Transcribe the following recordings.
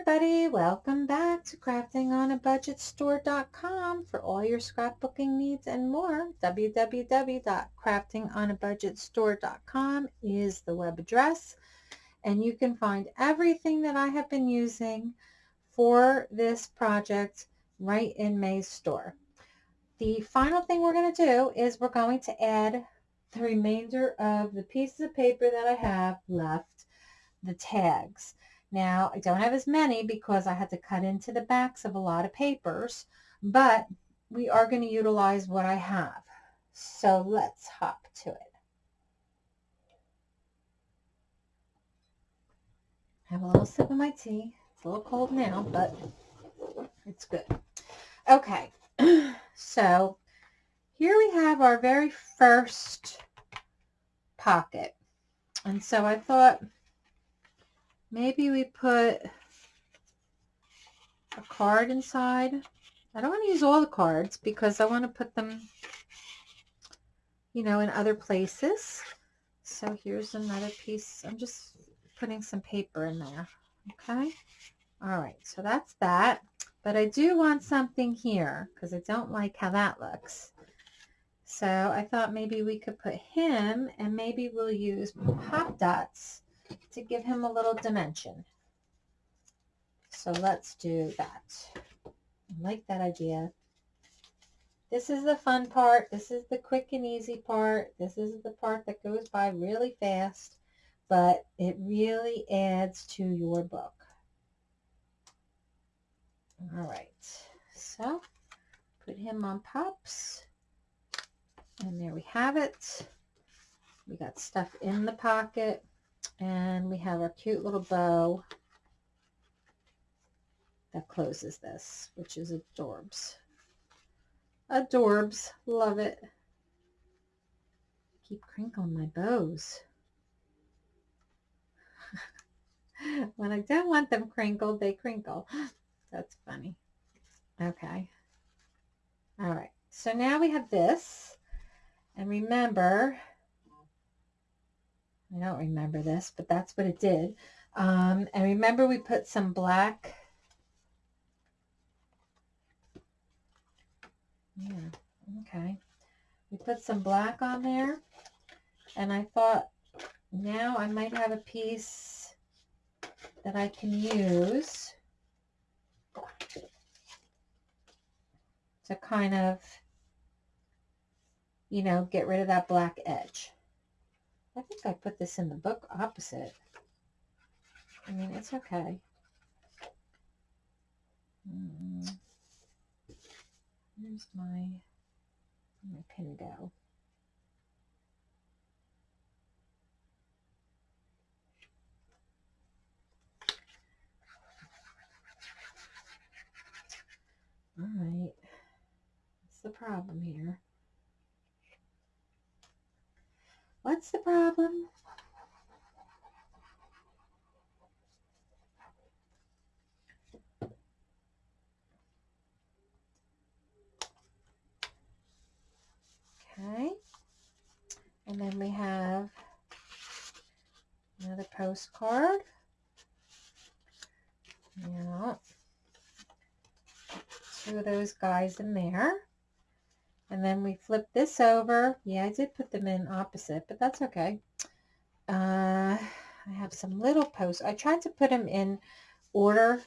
everybody, welcome back to craftingonabudgetstore.com for all your scrapbooking needs and more. www.craftingonabudgetstore.com is the web address and you can find everything that I have been using for this project right in May's store. The final thing we're going to do is we're going to add the remainder of the pieces of paper that I have left, the tags. Now, I don't have as many because I had to cut into the backs of a lot of papers, but we are going to utilize what I have. So let's hop to it. Have a little sip of my tea. It's a little cold now, but it's good. Okay, so here we have our very first pocket. And so I thought maybe we put a card inside. I don't want to use all the cards because I want to put them, you know, in other places. So here's another piece. I'm just putting some paper in there. Okay. All right. So that's that. But I do want something here because I don't like how that looks. So I thought maybe we could put him and maybe we'll use pop dots to give him a little dimension. So let's do that. I like that idea. This is the fun part. This is the quick and easy part. This is the part that goes by really fast, but it really adds to your book. All right, so put him on pops. And there we have it. We got stuff in the pocket. And we have our cute little bow that closes this, which is adorbs. Adorbs. Love it. Keep crinkling my bows. when I don't want them crinkled, they crinkle. That's funny. Okay. All right. So now we have this. And remember, I don't remember this, but that's what it did. Um, and remember we put some black. Yeah, okay. We put some black on there. And I thought now I might have a piece that I can use to kind of, you know, get rid of that black edge. I think I put this in the book opposite. I mean, it's okay. Mm. Where's my, my pin go? All right. What's the problem here? What's the problem? Okay. And then we have another postcard. Yeah. Two of those guys in there. And then we flip this over. Yeah, I did put them in opposite, but that's okay. Uh, I have some little posts. I tried to put them in order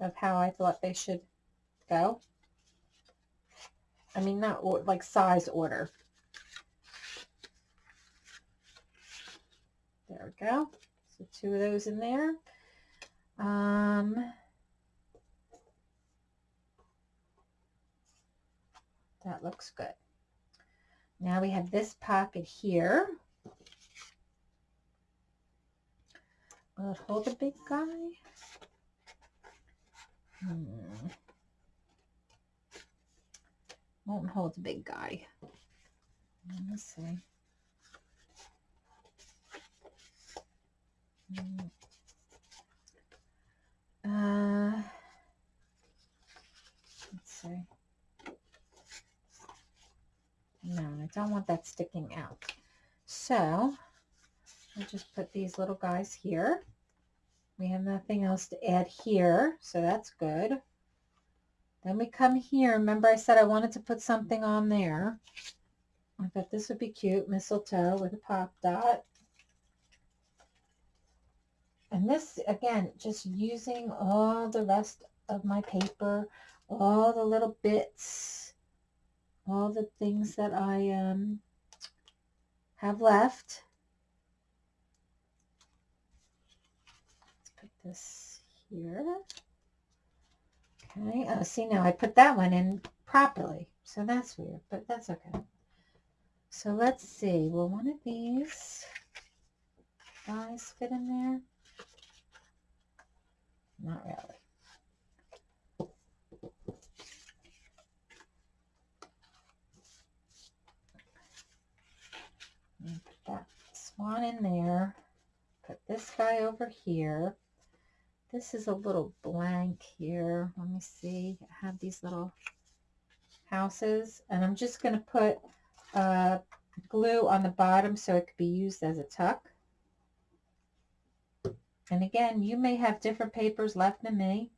of how I thought they should go. I mean, not or, like size order. There we go. So two of those in there. Um, That looks good. Now we have this pocket here. Will it hold a big guy? Hmm. Won't hold a big guy. Let's see. Hmm. Uh, let's see. No, I don't want that sticking out. So I'll just put these little guys here. We have nothing else to add here, so that's good. Then we come here. Remember I said I wanted to put something on there. I thought this would be cute, mistletoe with a pop dot. And this, again, just using all the rest of my paper, all the little bits, all the things that I um, have left. Let's put this here. Okay, oh, see now I put that one in properly, so that's weird, but that's okay. So let's see, will one of these guys fit in there? Not really. Put that swan in there. Put this guy over here. This is a little blank here. Let me see. I have these little houses and I'm just going to put uh, glue on the bottom so it could be used as a tuck. And again, you may have different papers left than me.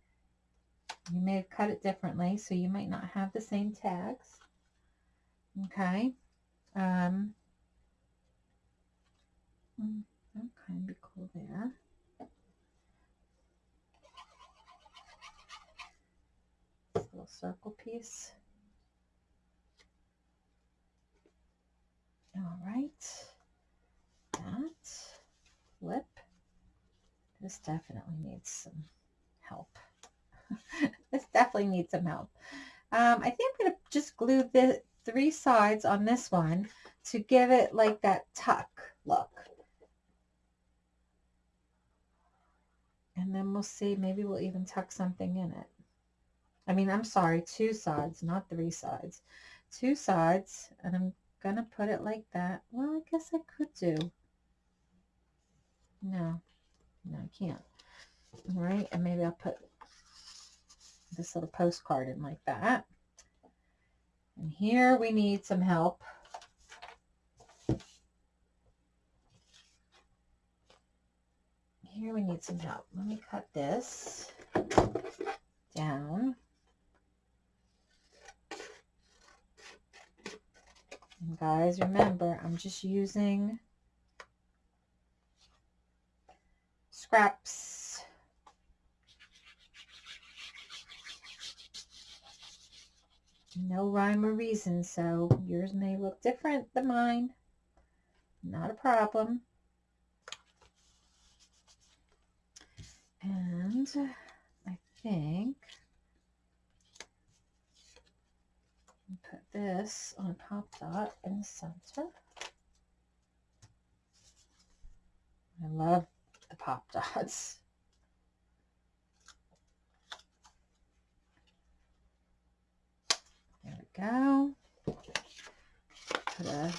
You may have cut it differently, so you might not have the same tags. Okay. Um, mm, that kind of be cool there. This little circle piece. All right. That flip. This definitely needs some help. this definitely needs some help. Um, I think I'm going to just glue the three sides on this one to give it like that tuck look. And then we'll see, maybe we'll even tuck something in it. I mean, I'm sorry, two sides, not three sides. Two sides, and I'm going to put it like that. Well, I guess I could do. No, no, I can't. All right, and maybe I'll put this little postcard in like that. And here we need some help. Here we need some help. Let me cut this down. And guys, remember, I'm just using scraps. No rhyme or reason, so yours may look different than mine. Not a problem. And I think put this on a Pop Dot in the center. I love the pop dots. There we go. Put a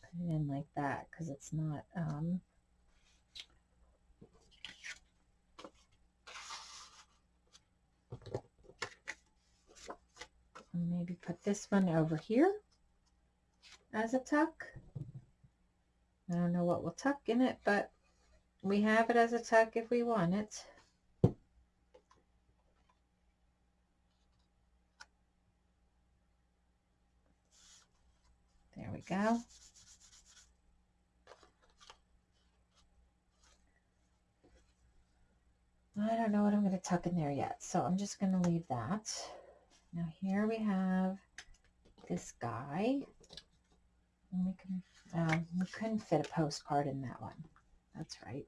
put it in like that because it's not um maybe put this one over here as a tuck. I don't know what we'll tuck in it, but we have it as a tuck if we want it. There we go. I don't know what I'm going to tuck in there yet, so I'm just going to leave that. Now here we have this guy. And we can um, we couldn't fit a postcard in that one. That's right.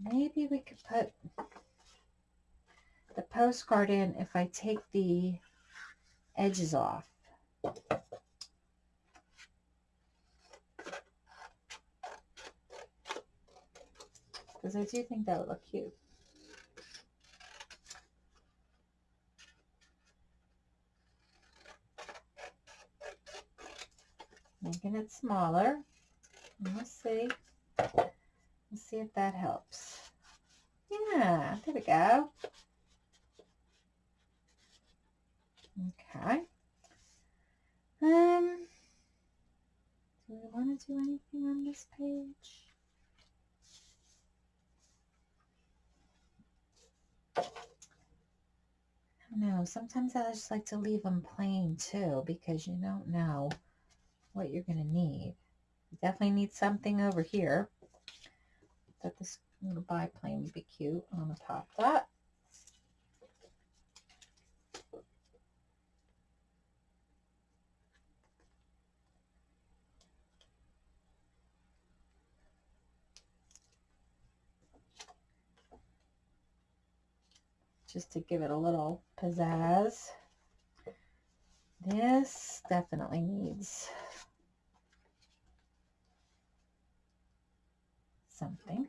Maybe we could put the postcard in if I take the edges off. Because I do think that would look cute. making it smaller. We'll see. Let's see if that helps. Yeah, there we go. Okay. Um, do we want to do anything on this page? No, sometimes I just like to leave them plain too because you don't know what you're going to need. You definitely need something over here. That this little biplane would be cute on the top that. Just to give it a little pizzazz. This definitely needs something.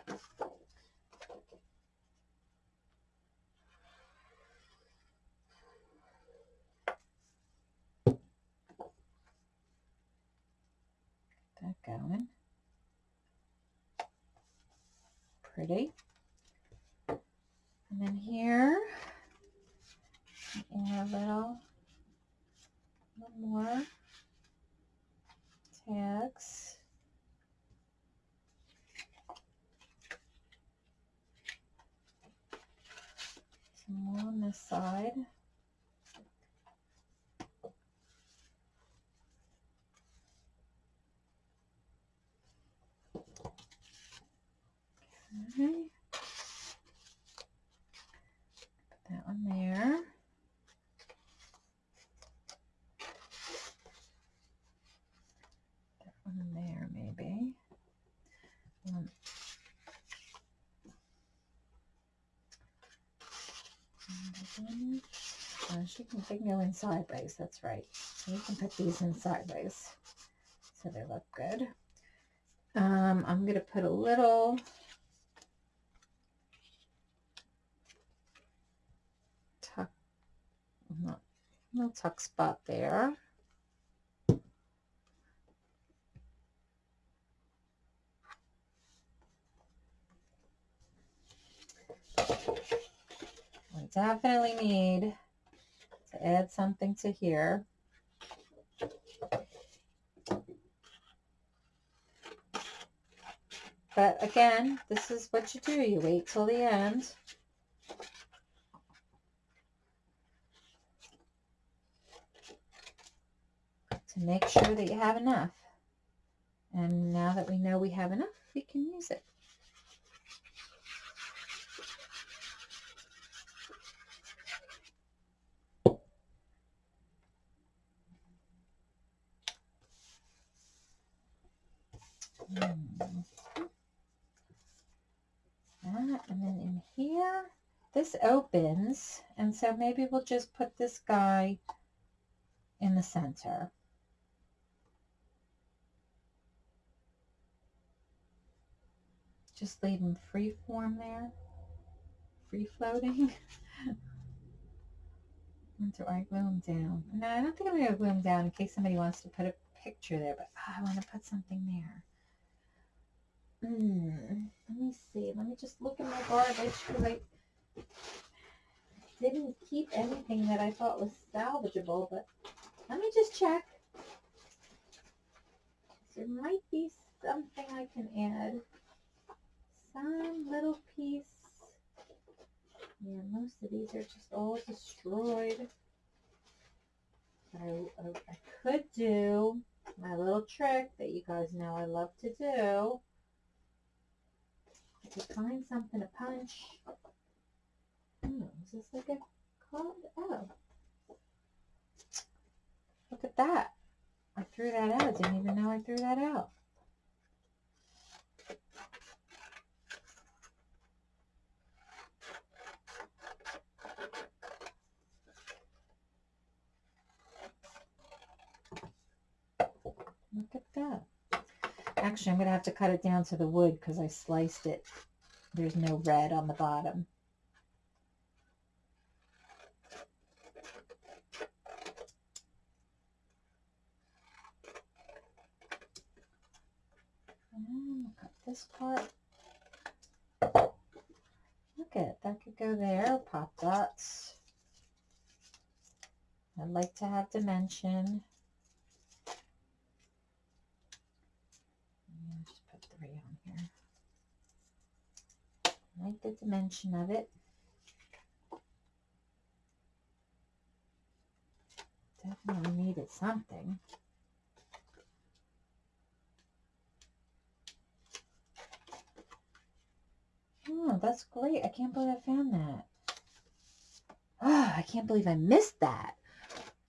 Get That going. Pretty. And then here, add a little, little more tags. Some more on this side. Okay. that one there. That one there, maybe. One. Uh, she can, can go in sideways, that's right. So we can put these in sideways so they look good. Um, I'm going to put a little tuck, little tuck spot there. We definitely need add something to here. But again, this is what you do. You wait till the end. to make sure that you have enough. And now that we know we have enough, we can use it. Hmm. That, and then in here, this opens, and so maybe we'll just put this guy in the center. Just leave him free form there. Free floating. do I glue him down? No, I don't think I'm going to glue him down in case somebody wants to put a picture there, but oh, I want to put something there. Hmm. Let me see. Let me just look at my garbage because I didn't keep anything that I thought was salvageable, but let me just check. There might be something I can add some little piece. Yeah, most of these are just all destroyed. I, I, I could do my little trick that you guys know I love to do. I could find something to punch. Is this like a card? Oh. Look at that. I threw that out. Didn't even know I threw that out. Look at that. Actually, I'm going to have to cut it down to the wood because I sliced it. There's no red on the bottom. cut this part. Look at that could go there, pop dots. I'd like to have dimension. Just put three on here. I like the dimension of it. Definitely needed something. Oh, that's great. I can't believe I found that. Oh, I can't believe I missed that.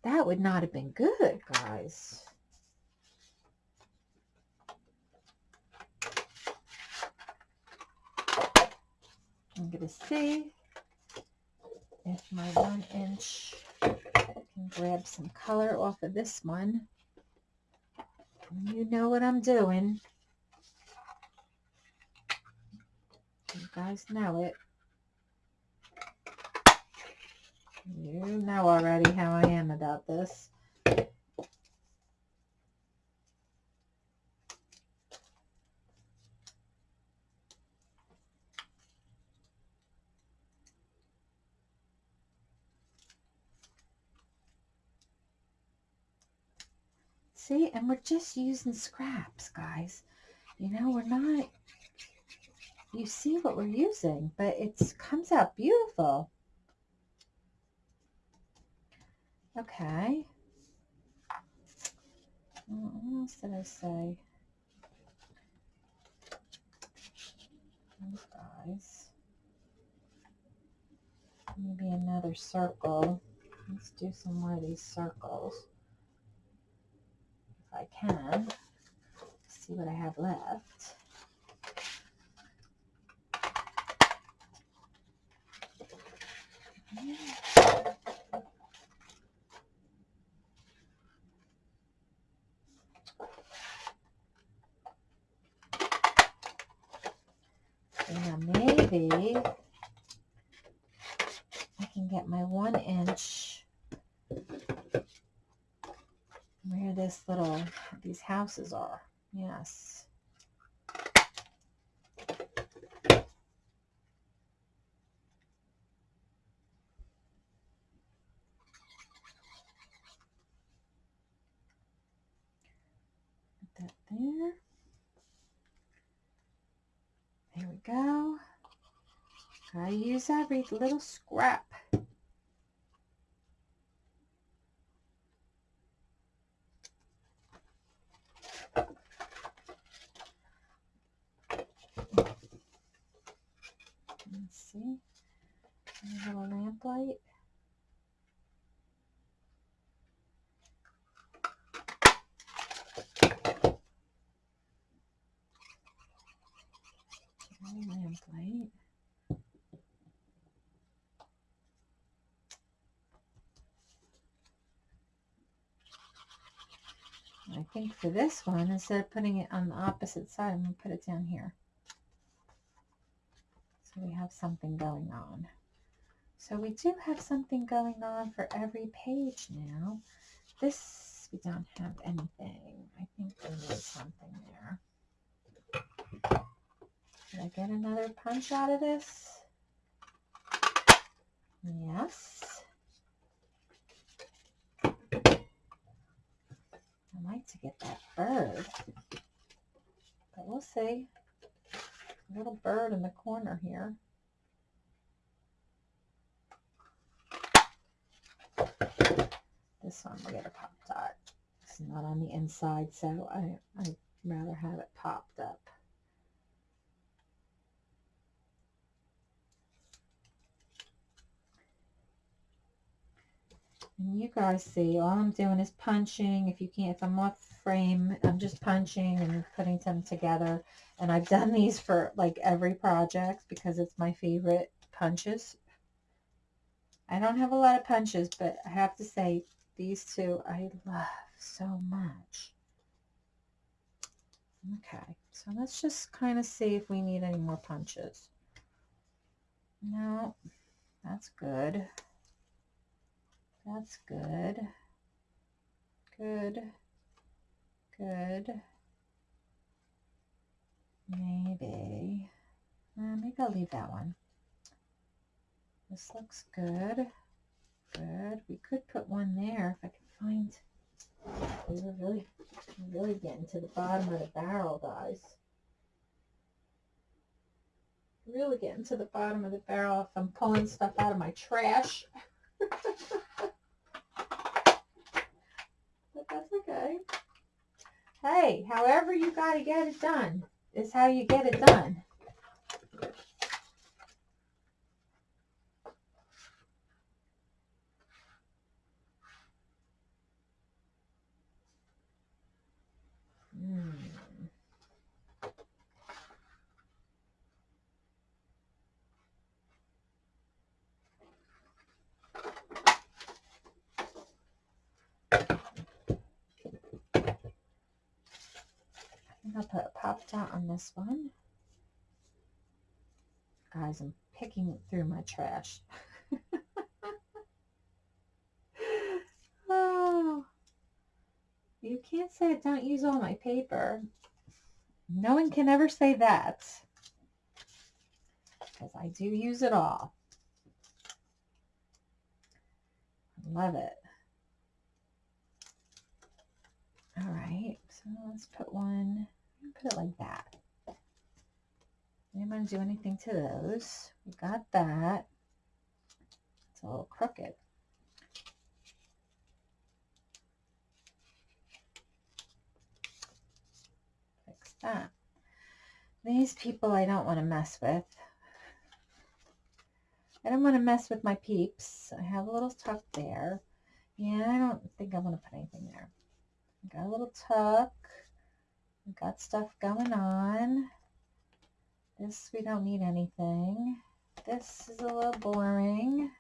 That would not have been good, guys. I'm going to see if my one inch can grab some color off of this one. You know what I'm doing. You guys know it. You know already how I am about this. See, and we're just using scraps, guys. You know, we're not, you see what we're using, but it comes out beautiful. Okay. What else did I say? Those guys. Maybe another circle. Let's do some more of these circles. If I can. See what I have left. Now maybe I can get my one inch where this little, these houses are. Yes. Put that there. There we go. Gotta use every little scrap. Let's see. A little lamp light. lamp light. I think for this one, instead of putting it on the opposite side, I'm going to put it down here. So we have something going on. So we do have something going on for every page now. This, we don't have anything. I think there is something there. Did I get another punch out of this? Yes. I'd like to get that bird. But we'll see. A little bird in the corner here. This one we get a pop dot. It's not on the inside, so I, I'd rather have it popped up. And you guys see, all I'm doing is punching. If you can't, if I'm off frame, I'm just punching and putting them together. And I've done these for like every project because it's my favorite punches. I don't have a lot of punches, but I have to say these two I love so much. Okay, so let's just kind of see if we need any more punches. No, that's good. That's good. Good. Good. maybe, uh, maybe I'll leave that one. This looks good. Good. We could put one there if I can find. We're really, really getting to the bottom of the barrel, guys. Really getting to the bottom of the barrel if I'm pulling stuff out of my trash. but that's okay. Hey, however you got to get it done is how you get it done. I'll put a pop dot on this one. Guys, I'm picking through my trash. oh, you can't say don't use all my paper. No one can ever say that. Because I do use it all. I love it. All right, so let's put one put it like that. To do anything to those. We got that. It's a little crooked. Fix that. These people I don't want to mess with. I don't want to mess with my peeps. I have a little tuck there. Yeah, I don't think I want to put anything there. Got a little tuck. We've got stuff going on. This, we don't need anything. This is a little boring.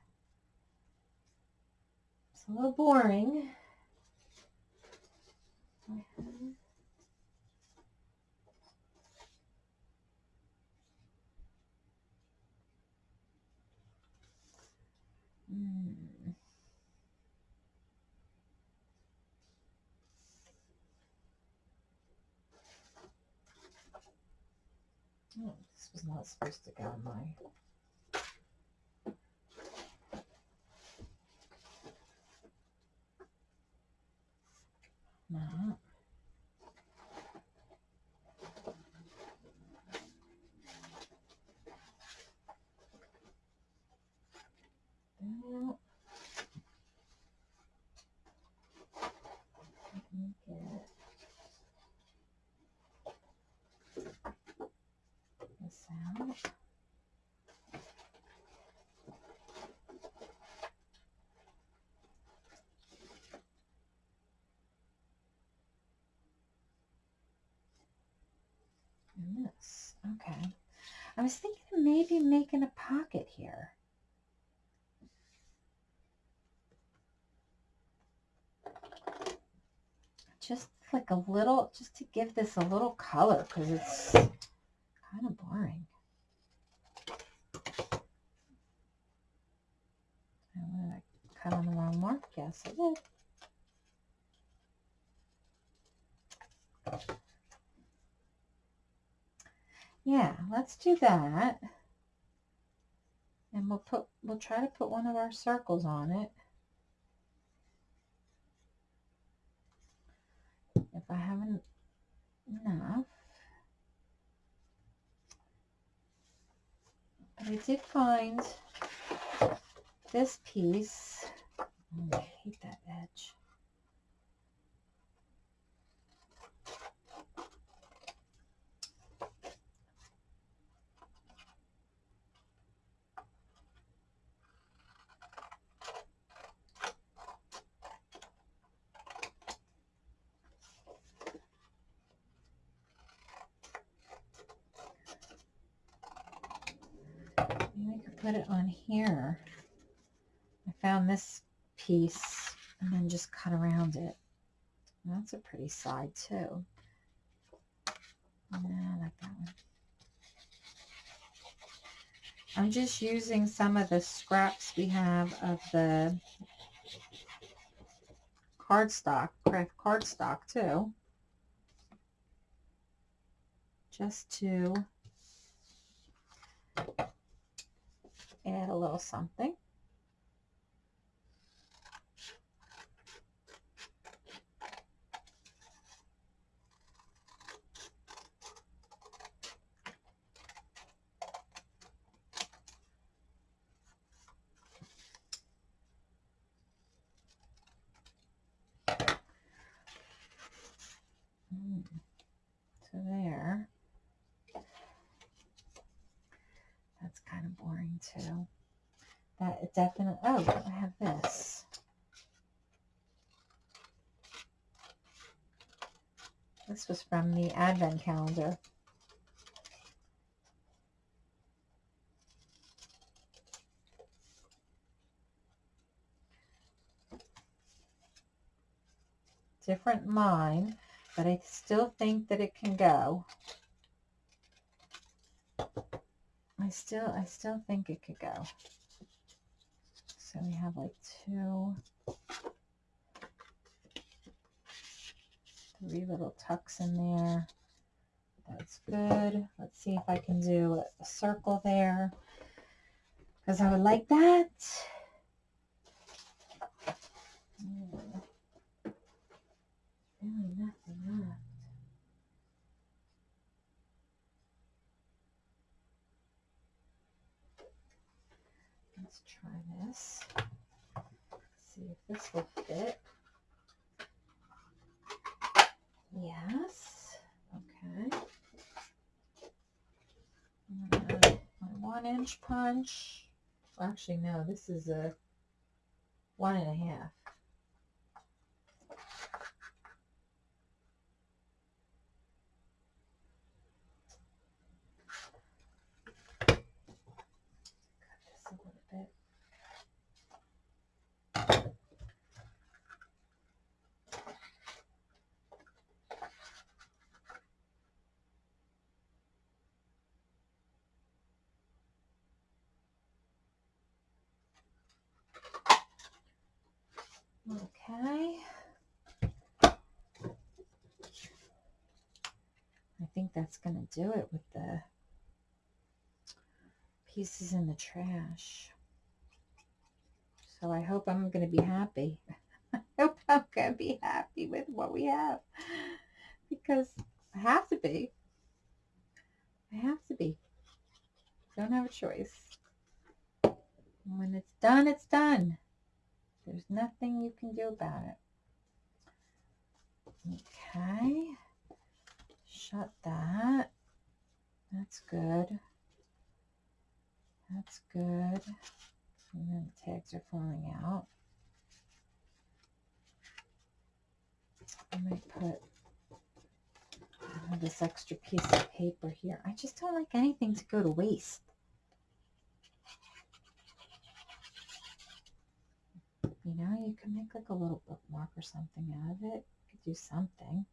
It's a little boring. Mm. Oh, this was not supposed to go in my no. Okay. I was thinking of maybe making a pocket here. Just like a little, just to give this a little color because it's kind of boring. I cut on the wrong mark? Yes, I did. Yeah, let's do that. And we'll put, we'll try to put one of our circles on it. If I haven't enough. But I did find this piece. Oh, I hate that edge. Put it on here. I found this piece and then just cut around it. That's a pretty side too. Yeah, I like that one. I'm just using some of the scraps we have of the cardstock, craft cardstock too. just to add a little something. Mm. So there. That's kind of boring too. That definitely, oh, I have this. This was from the advent calendar. Different mine, but I still think that it can go. I still, I still think it could go. So we have like two, three little tucks in there. That's good. Let's see if I can do a circle there because I would like that. Hmm. Really nothing left. Let's try this. See if this will fit. Yes. Okay. And my one inch punch. Actually, no, this is a one and a half. Cut this a little bit. Okay. I think that's going to do it with the pieces in the trash. So I hope I'm going to be happy. I hope I'm going to be happy with what we have. Because I have to be. I have to be. Don't have a choice. When it's done, it's done. There's nothing you can do about it. Okay. Shut that. That's good. That's good. And then the tags are falling out. I might put this extra piece of paper here. I just don't like anything to go to waste. You know, you can make like a little bookmark or something out of it. You could do something.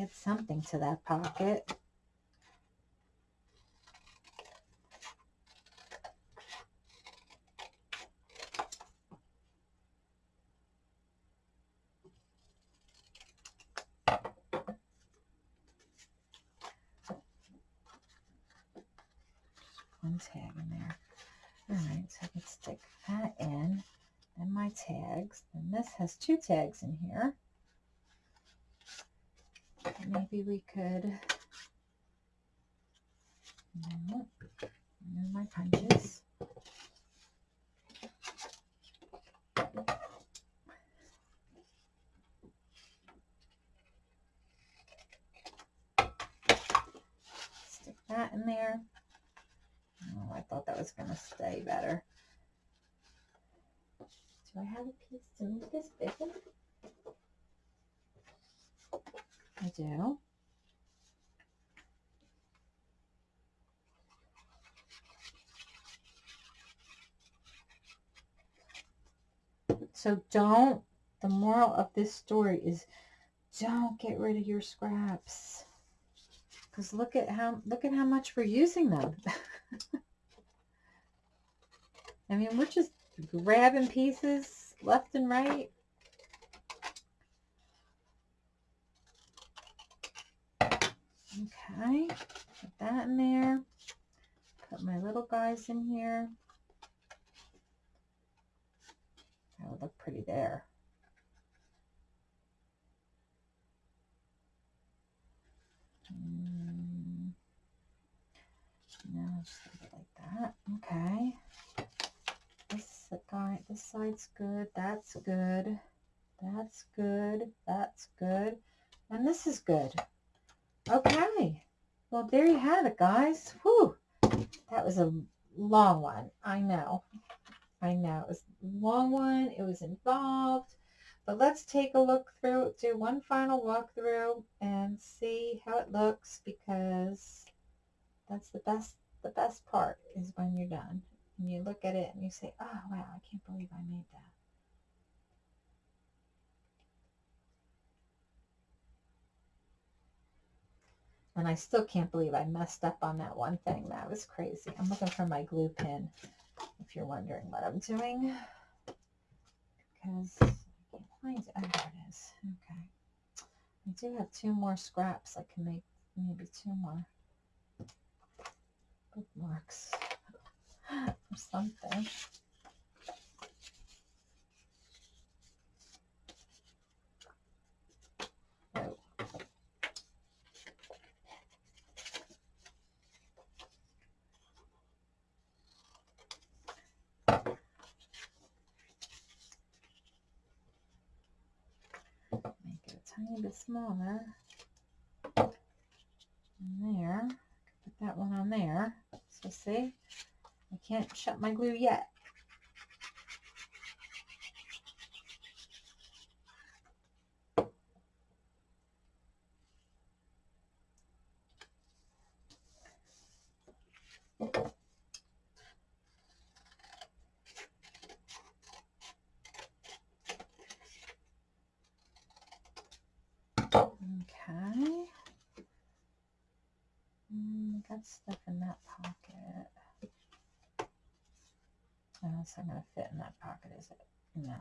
Add something to that pocket. one tag in there. All right, so I can stick that in. Then my tags. And this has two tags in here. Maybe we could no, my punches. Stick that in there. Oh, I thought that was going to stay better. I have a piece to make this bigger? I do. So don't, the moral of this story is don't get rid of your scraps. Because look at how, look at how much we're using them. I mean, we're just grabbing pieces left and right. Okay, put that in there. Put my little guys in here. That would look pretty there. Mm. Now just leave it like that. Okay. Guy, this side's good. That's good. That's good. That's good. And this is good. Okay. Well, there you have it, guys. Whew. That was a long one. I know. I know. It was a long one. It was involved. But let's take a look through, do one final walkthrough and see how it looks because that's the best, the best part is when you're done. And you look at it and you say, oh, wow, I can't believe I made that. And I still can't believe I messed up on that one thing. That was crazy. I'm looking for my glue pin, if you're wondering what I'm doing. Because I can't find it. Oh, there it is. Okay. I do have two more scraps. I can make maybe two more bookmarks or something. tiny bit smaller. And there, put that one on there. So see, I can't shut my glue yet. Okay. Mm, got stuff in that pocket. Oh, it's not going to fit in that pocket, is it? No.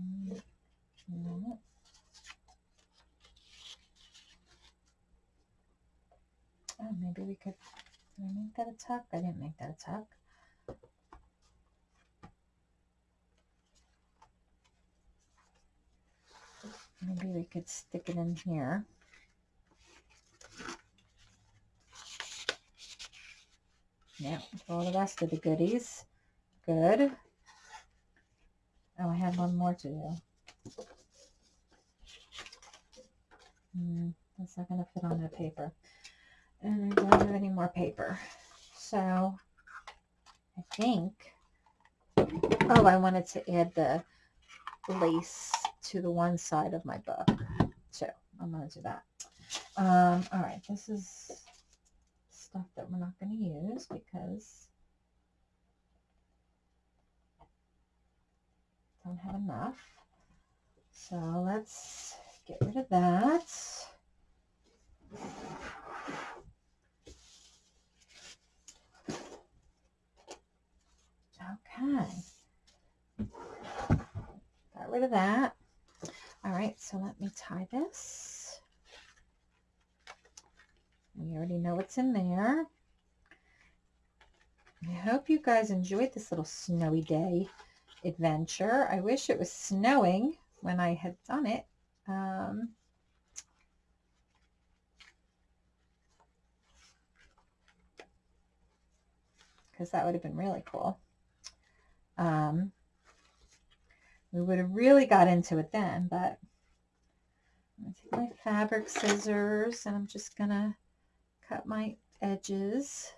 Mm. Oh, maybe we could, did I make that a tuck? I didn't make that a tuck. Maybe we could stick it in here. Yeah, all the rest of the goodies. Good. Oh, I have one more to do. Mm, that's not going to fit on that paper. And I don't have any more paper. So, I think, oh, I wanted to add the lace to the one side of my book. So, I'm going to do that. Um, all right, this is stuff that we're not going to use because don't have enough. So let's get rid of that. Okay. Got rid of that. All right, so let me tie this. We already know what's in there. I hope you guys enjoyed this little snowy day adventure. I wish it was snowing when I had done it. Um, because that would have been really cool. Um, we would have really got into it then, but I'm going to take my fabric scissors and I'm just going to cut my edges.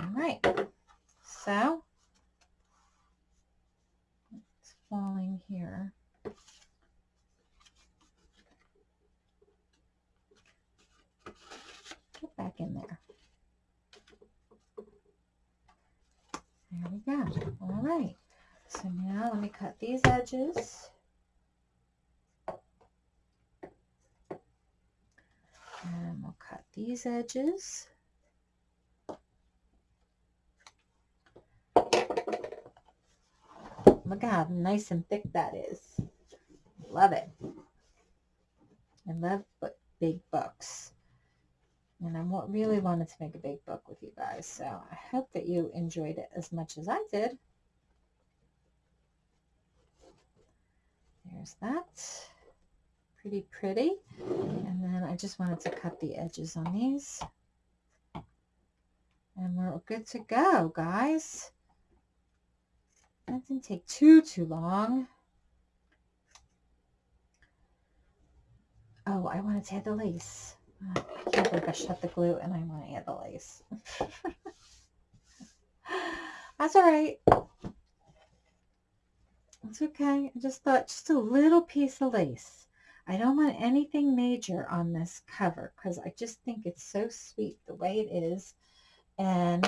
All right, so it's falling here. Get back in there. There we go. All right. So now let me cut these edges. We'll cut these edges. Look how nice and thick that is. Love it. I love big books. And I really wanted to make a big book with you guys. So I hope that you enjoyed it as much as I did. There's that. Pretty pretty. And then I just wanted to cut the edges on these. And we're good to go, guys. That didn't take too, too long. Oh, I wanted to add the lace. I can't believe I shut the glue and I want to add the lace. That's all right. It's okay. I just thought just a little piece of lace. I don't want anything major on this cover because I just think it's so sweet the way it is. And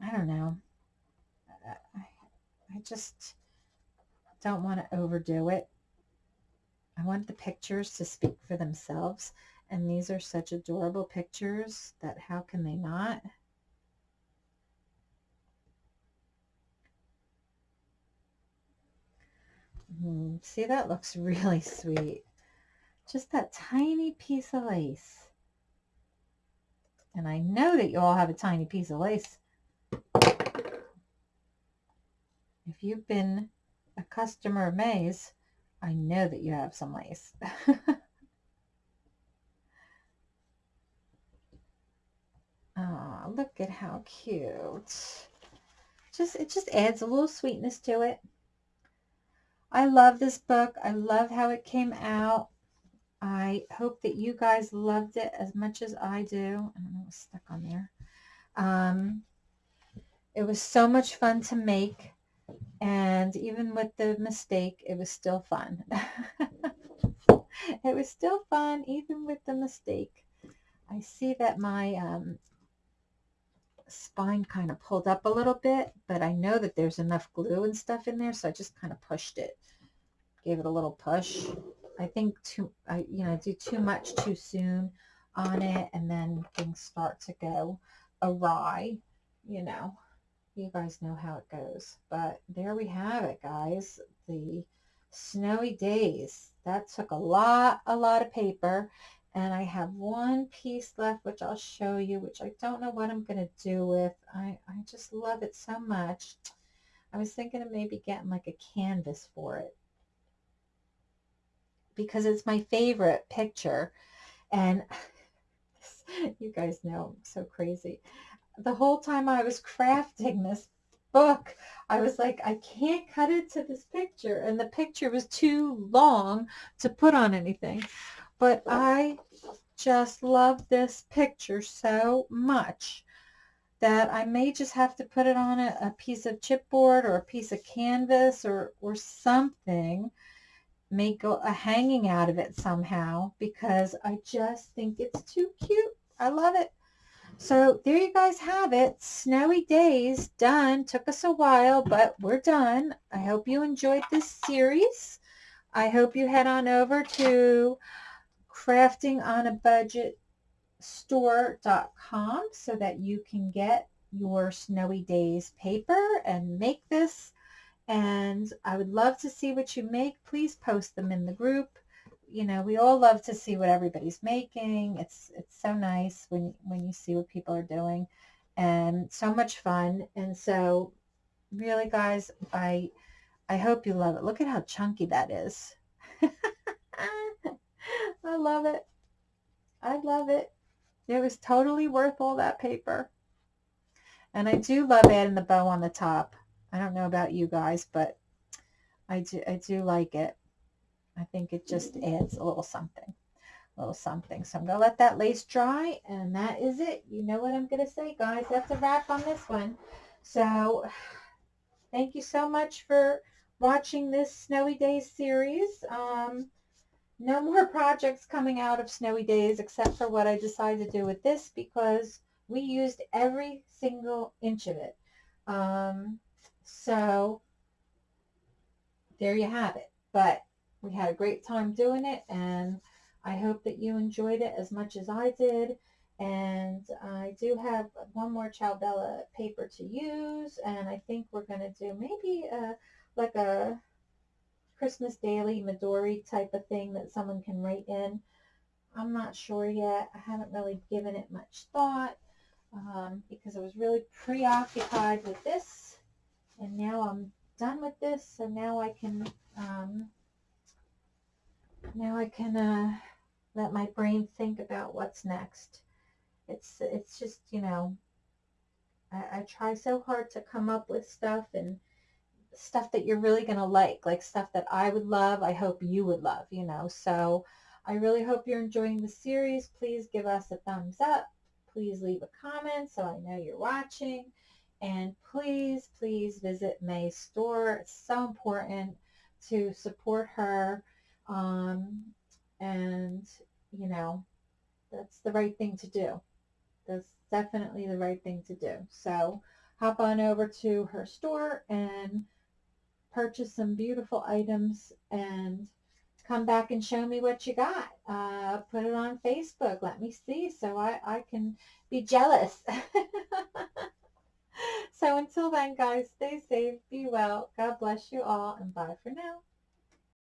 I don't know. I, I just don't want to overdo it. I want the pictures to speak for themselves. And these are such adorable pictures that how can they not? Mm, see, that looks really sweet. Just that tiny piece of lace. And I know that you all have a tiny piece of lace. If you've been a customer of May's, I know that you have some lace. oh, look at how cute. Just It just adds a little sweetness to it. I love this book. I love how it came out. I hope that you guys loved it as much as I do. I don't know what's stuck on there. Um, it was so much fun to make. And even with the mistake, it was still fun. it was still fun, even with the mistake. I see that my um, spine kind of pulled up a little bit, but I know that there's enough glue and stuff in there, so I just kind of pushed it. Gave it a little push. I think too, I, you know, do too much too soon on it and then things start to go awry, you know. You guys know how it goes. But there we have it, guys. The snowy days. That took a lot, a lot of paper. And I have one piece left, which I'll show you, which I don't know what I'm going to do with. I, I just love it so much. I was thinking of maybe getting like a canvas for it because it's my favorite picture. And you guys know I'm so crazy. The whole time I was crafting this book, I was like, I can't cut it to this picture. And the picture was too long to put on anything. But I just love this picture so much that I may just have to put it on a, a piece of chipboard or a piece of canvas or, or something make a hanging out of it somehow because I just think it's too cute. I love it. So there you guys have it. Snowy days done. Took us a while, but we're done. I hope you enjoyed this series. I hope you head on over to craftingonabudgetstore.com so that you can get your snowy days paper and make this and I would love to see what you make. Please post them in the group. You know, we all love to see what everybody's making. It's it's so nice when when you see what people are doing and so much fun. And so really guys, I I hope you love it. Look at how chunky that is. I love it. I love it. It was totally worth all that paper. And I do love adding the bow on the top. I don't know about you guys, but I do, I do like it. I think it just adds a little something, a little something. So I'm going to let that lace dry, and that is it. You know what I'm going to say, guys. That's a wrap on this one. So thank you so much for watching this Snowy Days series. Um, no more projects coming out of Snowy Days except for what I decided to do with this because we used every single inch of it. Um, so there you have it. But we had a great time doing it and I hope that you enjoyed it as much as I did. And I do have one more Ciao Bella paper to use and I think we're going to do maybe a, like a Christmas daily Midori type of thing that someone can write in. I'm not sure yet. I haven't really given it much thought um, because I was really preoccupied with this. And now I'm done with this. So now I can, um, now I can uh, let my brain think about what's next. It's, it's just, you know, I, I try so hard to come up with stuff and stuff that you're really going to like, like stuff that I would love, I hope you would love, you know. So I really hope you're enjoying the series. Please give us a thumbs up. Please leave a comment so I know you're watching. And please, please visit May's store. It's so important to support her. Um, and, you know, that's the right thing to do. That's definitely the right thing to do. So hop on over to her store and purchase some beautiful items and come back and show me what you got. Uh, put it on Facebook. Let me see so I, I can be jealous. so until then, guys, stay safe, be well. God bless you all, and bye for now.